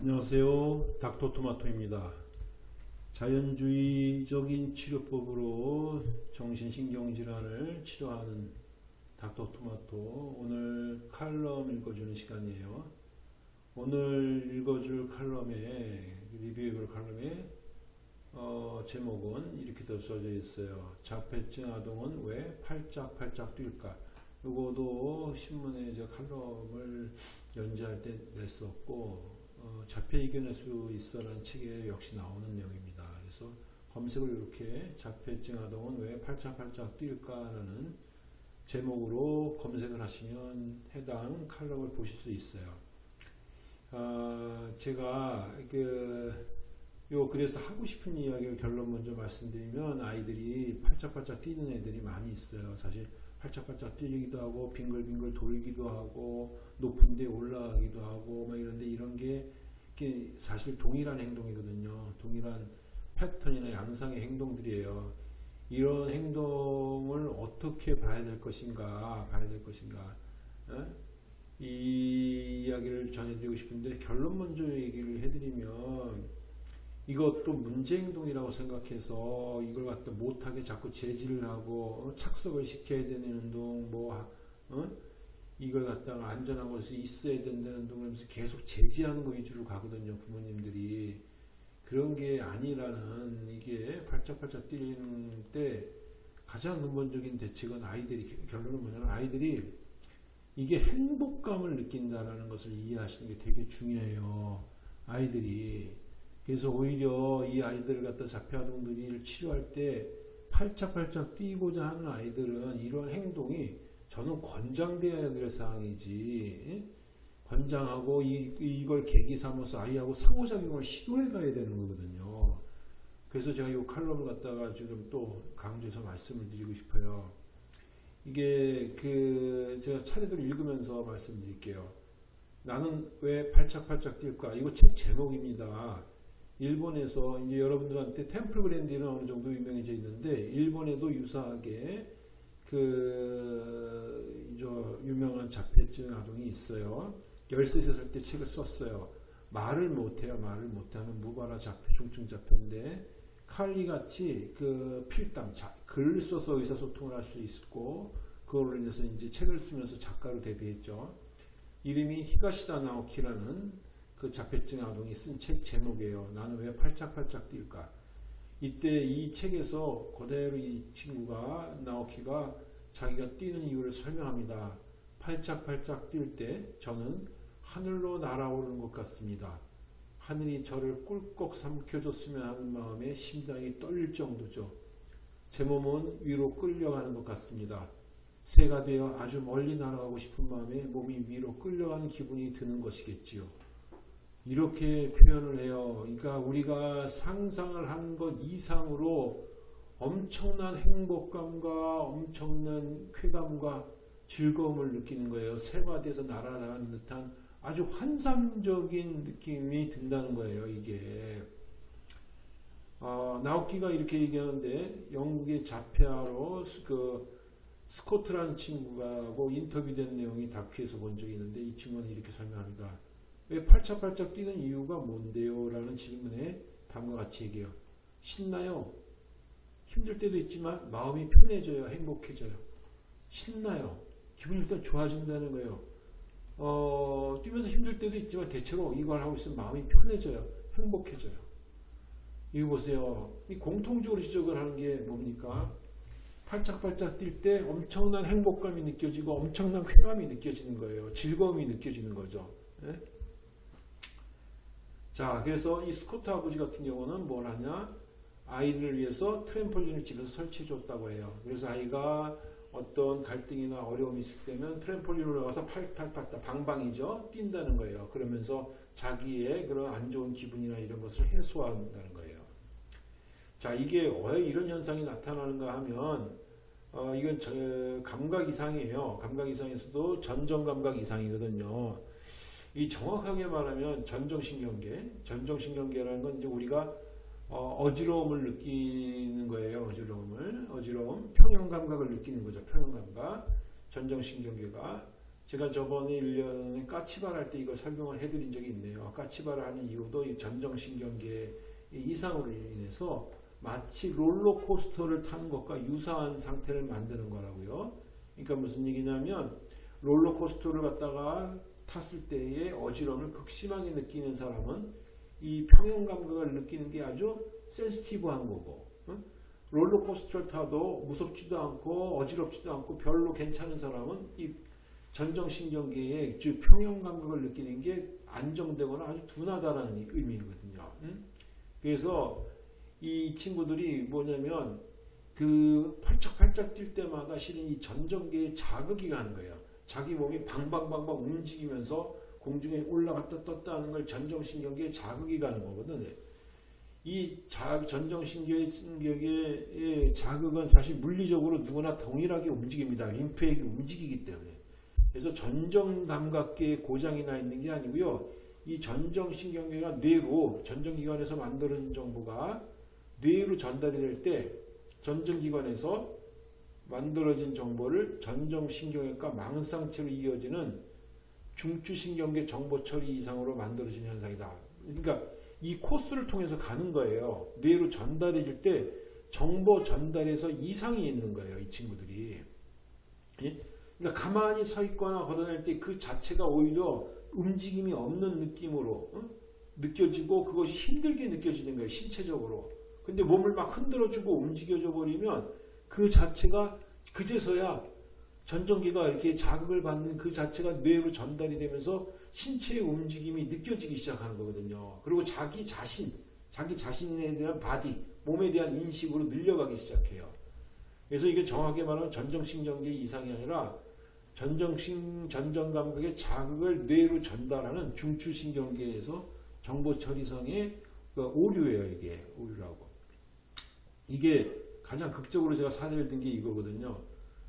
안녕하세요. 닥터토마토입니다. 자연주의적인 치료법으로 정신신경질환을 치료하는 닥터토마토 오늘 칼럼 읽어주는 시간이에요. 오늘 읽어줄 칼럼에 리뷰해볼 칼럼에 어, 제목은 이렇게 더 써져 있어요. 자폐증 아동은 왜 팔짝팔짝 뛸까? 요거도 신문에 제 칼럼을 연재할 때 냈었고 어, 자폐 이겨낼 수 있어라는 책에 역시 나오는 내용입니다. 그래서 검색을 이렇게 자폐증 아동은 왜 팔짝팔짝 뛸까라는 제목으로 검색을 하시면 해당 칼럼을 보실 수 있어요. 아, 제가 그 요 그래서 하고 싶은 이야기를 결론 먼저 말씀드리면 아이들이 팔짝팔짝 뛰는 애들이 많이 있어요. 사실 팔짝팔짝 뛰기도 하고 빙글빙글 돌기도 하고 높은 데 올라가기도 하고 막 이런데 이런 게 사실 동일한 행동이거든요. 동일한 패턴이나 양상의 행동들이에요. 이런 행동을 어떻게 봐야 될 것인가 봐야 될 것인가 에? 이 이야기를 전해드리고 싶은데 결론 먼저 얘기를 해드리면 이것도 문제행동이라고 생각해서 이걸 갖다 못하게 자꾸 제지를 하고 어, 착석을 시켜야 되는 운동 뭐 어? 이걸 갖다가 곳에 있어야 된다는 운동을 하면서 계속 제지하는 거 위주로 가거든요 부모님들이 그런 게 아니라는 이게 팔짝팔짝 뛰는 때 가장 근본적인 대책은 아이들이 결론은 뭐냐면 아이들이 이게 행복감을 느낀다라는 것을 이해하시는 게 되게 중요해요 아이들이 그래서 오히려 이 아이들을 갖다 자폐 아동들이 치료할 때 팔짝팔짝 뛰고자 하는 아이들은 이런 행동이 저는 권장되어야 될 사항이지 권장하고 이, 이걸 계기 삼아서 아이하고 상호작용을 시도해 가야 되는 거거든요. 그래서 제가 이 칼럼을 갖다가 지금 또 강조해서 말씀을 드리고 싶어요. 이게 그 제가 차례대로 읽으면서 말씀드릴게요. 나는 왜 팔짝팔짝 뛸까? 이거 책 제목입니다. 일본에서 이제 여러분들한테 템플 그랜디는 어느 정도 유명해져 있는데 일본에도 유사하게 그 유명한 자폐증 아동이 있어요. 13살 때 책을 썼어요. 말을 못해요. 말을 못하는 무발화 자폐, 중증 자폐인데 칼리 같이 그 필담, 자, 글을 써서 의사소통을 할 수 있고 그걸로 인해서 이제 책을 쓰면서 작가로 데뷔했죠. 이름이 히가시다 나오키라는 그 자폐증 아동이 쓴 책 제목이에요. 나는 왜 팔짝팔짝 뛸까? 이때 이 책에서 그대로 이 친구가 나오키가 자기가 뛰는 이유를 설명합니다. 팔짝팔짝 뛸 때 저는 하늘로 날아오르는 것 같습니다. 하늘이 저를 꿀꺽 삼켜줬으면 하는 마음에 심장이 떨릴 정도죠. 제 몸은 위로 끌려가는 것 같습니다. 새가 되어 아주 멀리 날아가고 싶은 마음에 몸이 위로 끌려가는 기분이 드는 것이겠지요. 이렇게 표현을 해요. 그러니까 우리가 상상을 한 것 이상으로 엄청난 행복감과 엄청난 쾌감과 즐거움을 느끼는 거예요. 새가 돼서 날아가는 듯한 아주 환상적인 느낌이 든다는 거예요. 이게 어, 나우키가 이렇게 얘기하는데 영국의 자폐아로 그 스코트라는 친구하고 인터뷰된 내용이 다큐에서 본 적이 있는데 이 친구는 이렇게 설명합니다. 왜 팔짝팔짝 뛰는 이유가 뭔데요? 라는 질문에 다음과 같이 얘기해요. 신나요. 힘들 때도 있지만 마음이 편해져요. 행복해져요. 신나요. 기분이 일단 좋아진다는 거예요. 어, 뛰면서 힘들 때도 있지만 대체로 이걸 하고 있으면 마음이 편해져요. 행복해져요. 이거 보세요. 이 공통적으로 지적을 하는 게 뭡니까? 팔짝팔짝 뛸 때 엄청난 행복감이 느껴지고 엄청난 쾌감이 느껴지는 거예요. 즐거움이 느껴지는 거죠. 네? 자, 그래서 이 스코트 아버지 같은 경우는 뭘 하냐? 아이를 위해서 트램폴린을 집에서 설치해 줬다고 해요. 그래서 아이가 어떤 갈등이나 어려움이 있을 때면 트램폴린 올라가서 팔팔팔 방방이죠. 뛴다는 거예요. 그러면서 자기의 그런 안 좋은 기분이나 이런 것을 해소한다는 거예요. 자, 이게 왜 이런 현상이 나타나는가 하면 어, 이건 저, 감각 이상이에요. 감각 이상에서도 전정 감각 이상이거든요. 이 정확하게 말하면 전정신경계, 전정신경계라는 건 이제 우리가 어, 지러움을 느끼는 거예요. 어지러움을. 어지러움. 평형감각을 느끼는 거죠. 평형감각. 전정신경계가. 제가 저번에 1년에 까치발 할 때 이거 설명을 해드린 적이 있네요. 까치발을 하는 이유도 이 전정신경계 이상으로 인해서 마치 롤러코스터를 타는 것과 유사한 상태를 만드는 거라고요. 그러니까 무슨 얘기냐면 롤러코스터를 갖다가 탔을 때의 어지러움을 극심하게 느끼는 사람은 이 평형 감각을 느끼는 게 아주 센스티브한 거고 응? 롤러코스터를 타도 무섭지도 않고 어지럽지도 않고 별로 괜찮은 사람은 이 전정신경계의 즉 평형 감각을 느끼는 게 안정되거나 아주 둔하다라는 의미거든요. 응? 그래서 이 친구들이 뭐냐면 그 펄쩍펄쩍 뛸 때마다 실은 이 전정계에 자극이 가는 거예요. 자기 몸이 방방방방 움직이면서 공중에 올라갔다 떴다 하는 걸 전정신경계에 자극이 가는 거거든. 이 자, 전정신경계의 자극은 사실 물리적으로 누구나 동일하게 움직입니다. 림프액이 움직이기 때문에. 그래서 전정감각계에 고장이 나 있는 게 아니고요. 이 전정신경계가 뇌로 전정기관에서 만들어진 정보가 뇌로 전달이 될 때 전정기관에서 만들어진 정보를 전정신경외과 망상체로 이어지는 중추신경계 정보 처리 이상으로 만들어진 현상이다. 그러니까 이 코스를 통해서 가는 거예요. 뇌로 전달해질 때 정보 전달에서 이상이 있는 거예요. 이 친구들이. 예? 그러니까 가만히 서 있거나 걸어낼 때그 자체가 오히려 움직임이 없는 느낌으로 어? 느껴지고 그것이 힘들게 느껴지는 거예요. 신체적으로. 근데 몸을 막 흔들어주고 움직여줘 버리면 그 자체가 그제서야 전정기가 이렇게 자극을 받는 그 자체가 뇌로 전달이 되면서 신체의 움직임이 느껴지기 시작하는 거거든요. 그리고 자기 자신, 자기 자신에 대한 body, 몸에 대한 인식으로 늘려가기 시작해요. 그래서 이게 정확하게 말하면 전정신경계 이상이 아니라 전정신, 전정감각의 자극을 뇌로 전달하는 중추신경계에서 정보 처리성의 그 오류예요, 이게. 오류라고. 이게 가장 극적으로 제가 사례를 든 게 이거거든요.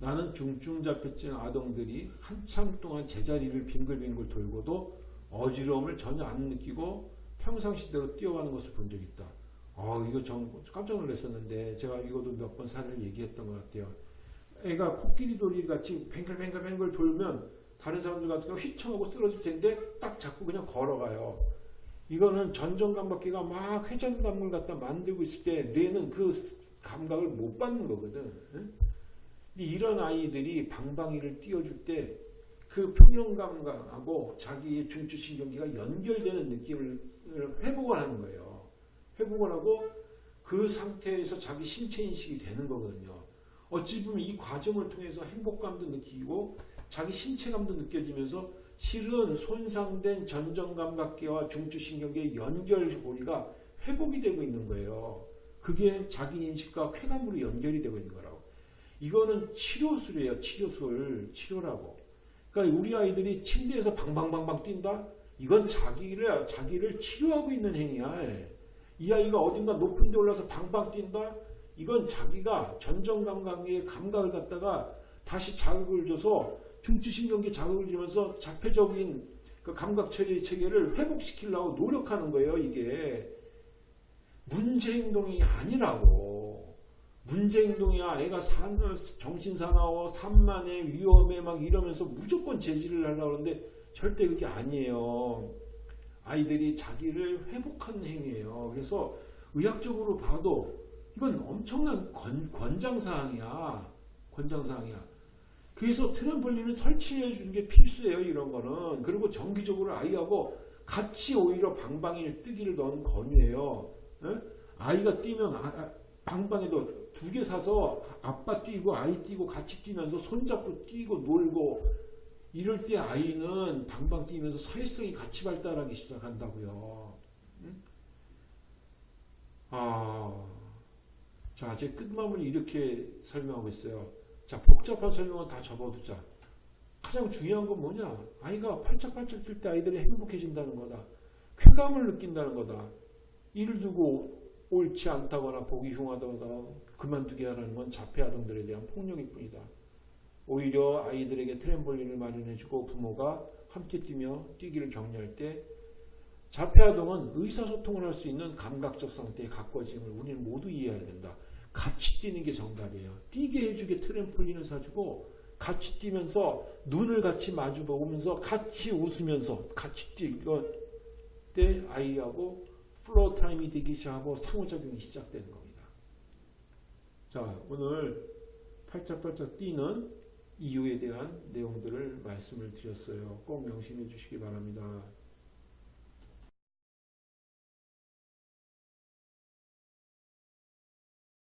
나는 중증자폐증 아동들이 한참 동안 제자리를 빙글빙글 돌고도 어지러움을 전혀 안 느끼고 평상시대로 뛰어가는 것을 본 적이 있다. 아, 이거 전 깜짝 놀랐었는데 제가 이것도 몇 번 사례를 얘기했던 것 같아요. 애가 코끼리 돌이 같이 뱅글뱅글뱅글 돌면 다른 사람들 같은 경우 휘청하고 쓰러질 텐데 딱 잡고 그냥 걸어가요. 이거는 전정감각기가 막 회전감을 갖다 만들고 있을 때 뇌는 그 감각을 못 받는 거거든. 이런 아이들이 방방이를 띄워줄 때 그 평형감각하고 자기의 중추신경계가 연결되는 느낌을 회복을 하는 거예요. 회복을 하고 그 상태에서 자기 신체 인식이 되는 거거든요. 어찌 보면 이 과정을 통해서 행복감도 느끼고 자기 신체감도 느껴지면서 실은 손상된 전정감각계와 중추신경계의 연결고리가 회복이 되고 있는 거예요. 그게 자기 인식과 쾌감으로 연결이 되고 있는 거라고. 이거는 치료술이에요. 치료술. 치료라고. 그러니까 우리 아이들이 침대에서 방방방방 뛴다? 이건 자기를, 자기를 치료하고 있는 행위야. 이 아이가 어딘가 높은 데 올라서 방방 뛴다? 이건 자기가 전정감각의 감각을 갖다가 다시 자극을 줘서 중추신경계 자극을 주면서 자폐적인 그 감각 처리 체계를 회복시키려고 노력하는 거예요, 이게. 문제 행동이 아니라고. 문제 행동이야. 애가 산, 정신 사나워, 산만해, 위험해, 막 이러면서 무조건 제지를 하려고 하는데 절대 그게 아니에요. 아이들이 자기를 회복하는 행위예요. 그래서 의학적으로 봐도 이건 엄청난 권, 권장사항이야. 권장사항이야. 그래서 트램폴린을 설치해 주는 게 필수예요. 이런 거는. 그리고 정기적으로 아이하고 같이 오히려 방방이를 뜨기를 넌 권유해요. 에? 아이가 뛰면 아, 방방에도 두 개 사서 아빠 뛰고 아이 뛰고 같이 뛰면서 손잡고 뛰고 놀고 이럴 때 아이는 방방 뛰면서 사회성이 같이 발달하기 시작한다고요. 응? 아, 자, 제 끝마무리 이렇게 설명하고 있어요. 자, 복잡한 설명은 다 접어두자. 가장 중요한 건 뭐냐? 아이가 팔짝팔짝 뛸 때 아이들이 행복해진다는 거다. 쾌감을 느낀다는 거다. 이를 두고 옳지 않다거나 보기 흉하다거나 그만두게 하라는 건 자폐 아동들에 대한 폭력일 뿐이다. 오히려 아이들에게 트램폴린을 마련해주고 부모가 함께 뛰며 뛰기를 격려할 때 자폐 아동은 의사소통을 할 수 있는 감각적 상태에 가까워짐을 우리는 모두 이해해야 된다. 같이 뛰는 게 정답이에요. 뛰게 해주게 트램폴린을 사주고 같이 뛰면서 눈을 같이 마주 보면서 같이 웃으면서 같이 뛰고 때 아이하고 floor time이 되기 시작하고 상호작용이 시작되는 겁니다. 자, 오늘 팔짝팔짝 뛰는 이유에 대한 내용들을 말씀을 드렸어요. 꼭 명심해 주시기 바랍니다.